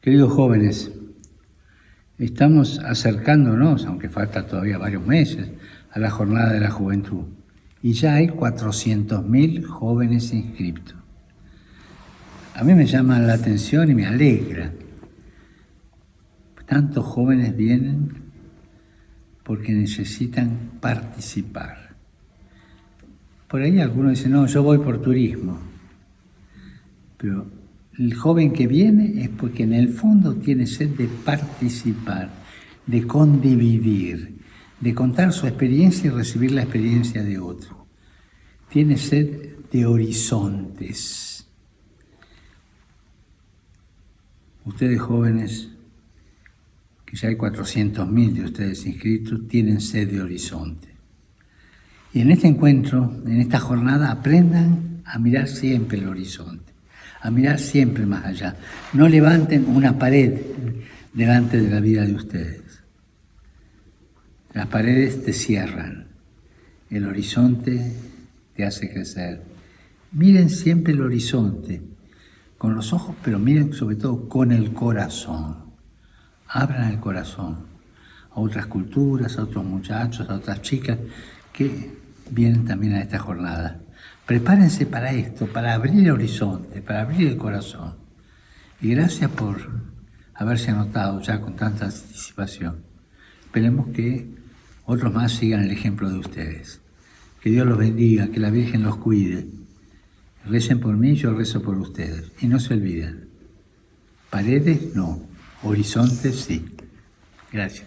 Queridos jóvenes, estamos acercándonos, aunque falta todavía varios meses, a la jornada de la juventud. Y ya hay 400.000 jóvenes inscritos. A mí me llama la atención y me alegra. Tantos jóvenes vienen porque necesitan participar. Por ahí algunos dicen, no, yo voy por turismo. Pero el joven que viene es porque en el fondo tiene sed de participar, de condividir, de contar su experiencia y recibir la experiencia de otro. Tiene sed de horizontes. Ustedes jóvenes, que ya hay 400.000 de ustedes inscritos, tienen sed de horizonte. Y en este encuentro, en esta jornada, aprendan a mirar siempre el horizonte a mirar siempre más allá. No levanten una pared delante de la vida de ustedes. Las paredes te cierran, el horizonte te hace crecer. Miren siempre el horizonte, con los ojos, pero miren sobre todo con el corazón. Abran el corazón a otras culturas, a otros muchachos, a otras chicas que vienen también a esta jornada. Prepárense para esto, para abrir el horizonte, para abrir el corazón. Y gracias por haberse anotado ya con tanta anticipación. Esperemos que otros más sigan el ejemplo de ustedes. Que Dios los bendiga, que la Virgen los cuide. Recen por mí, yo rezo por ustedes. Y no se olviden, paredes no, horizontes sí. Gracias.